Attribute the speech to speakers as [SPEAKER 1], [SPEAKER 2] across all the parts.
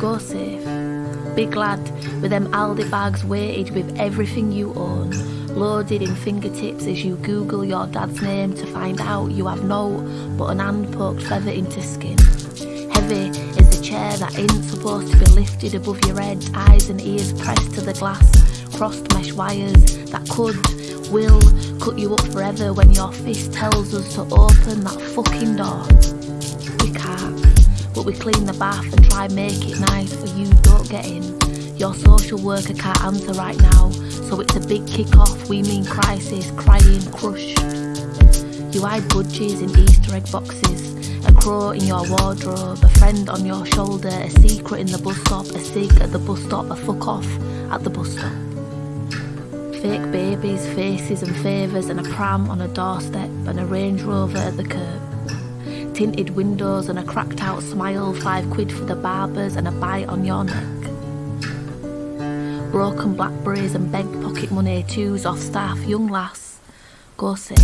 [SPEAKER 1] Go safe. Big lad, with them Aldi bags weighted with everything you own, loaded in fingertips as you Google your dad's name to find out you have no but an hand poked feather into skin. Heavy is the chair that ain't supposed to be lifted above your head, eyes and ears pressed to the glass, crossed mesh wires that could, will cut you up forever when your fist tells us to open that fucking door. We can't, but we clean the bath and try make it nice for you don't get in. Your social worker can't answer right now, so it's a big kick off. We mean crisis, crying, crushed. You hide budgies in Easter egg boxes, a crow in your wardrobe, a friend on your shoulder, a secret in the bus stop, a cig at the bus stop, a fuck off at the bus stop. Fake babies, faces and favours, and a pram on a doorstep, and a Range Rover at the curb. Tinted windows and a cracked out smile, five quid for the barbers, and a bite on your neck broken blackberries and begged pocket money, twos off staff, young lass, go safe.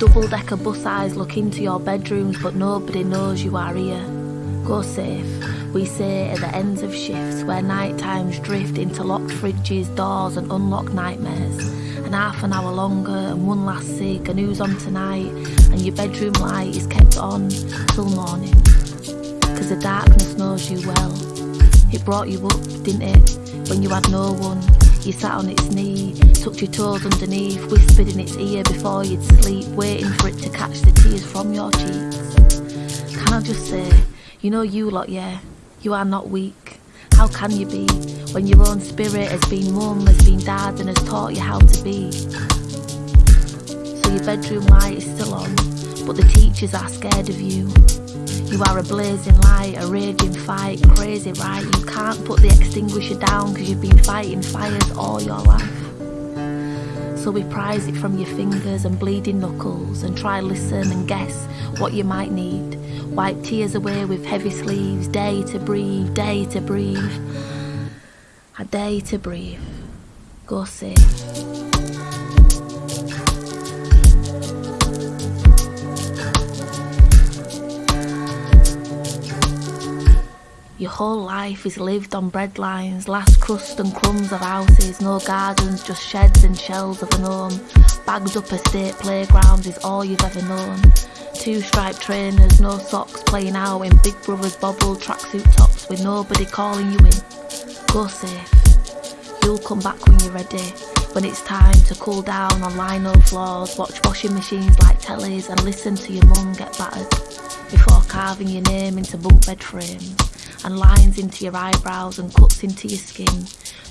[SPEAKER 1] Double decker bus eyes look into your bedrooms, but nobody knows you are here. Go safe, we say at the ends of shifts where night times drift into locked fridges, doors, and unlocked nightmares. And half an hour longer, and one last cig, and who's on tonight, and your bedroom light is kept on till morning. Cause the darkness knows you well. It brought you up, didn't it? When you had no one, you sat on its knee, tucked your toes underneath, whispered in its ear before you'd sleep, waiting for it to catch the tears from your cheeks. Can I just say, you know you lot, yeah, you are not weak. How can you be when your own spirit has been mum, has been dad, and has taught you how to be? So your bedroom light is still on, but the teachers are scared of you. You are a blazing light, a raging fight, crazy right? You can't put the extinguisher down because you've been fighting fires all your life. So we prize it from your fingers and bleeding knuckles and try listen and guess what you might need. Wipe tears away with heavy sleeves, day to breathe, day to breathe. A day to breathe. Go safe. Whole life is lived on breadlines, last crust and crumbs of houses, no gardens, just sheds and shells of an home. Bagged up estate playgrounds is all you've ever known. Two striped trainers, no socks, playing out in Big Brother's bobble tracksuit tops with nobody calling you in. Go safe. You'll come back when you're ready. When it's time to cool down on lino floors, watch washing machines like tellies, and listen to your mum get battered before carving your name into bunk bed frames and lines into your eyebrows and cuts into your skin.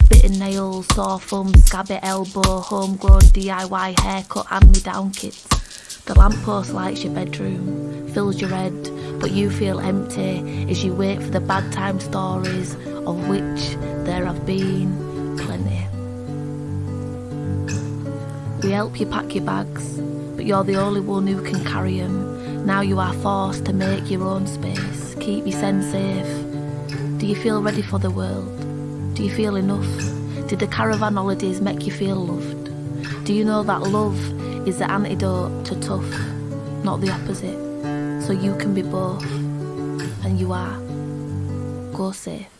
[SPEAKER 1] Bitten nails, sore thumbs, scabby elbow, homegrown DIY haircut, hand me down kits. The lamppost lights your bedroom, fills your head, but you feel empty as you wait for the bad time stories, of which there have been plenty. We help you pack your bags, but you're the only one who can carry them. Now you are forced to make your own space, keep your sense safe. Do you feel ready for the world? Do you feel enough? Did the caravan holidays make you feel loved? Do you know that love is the antidote to tough, not the opposite? So you can be both, and you are. Go safe.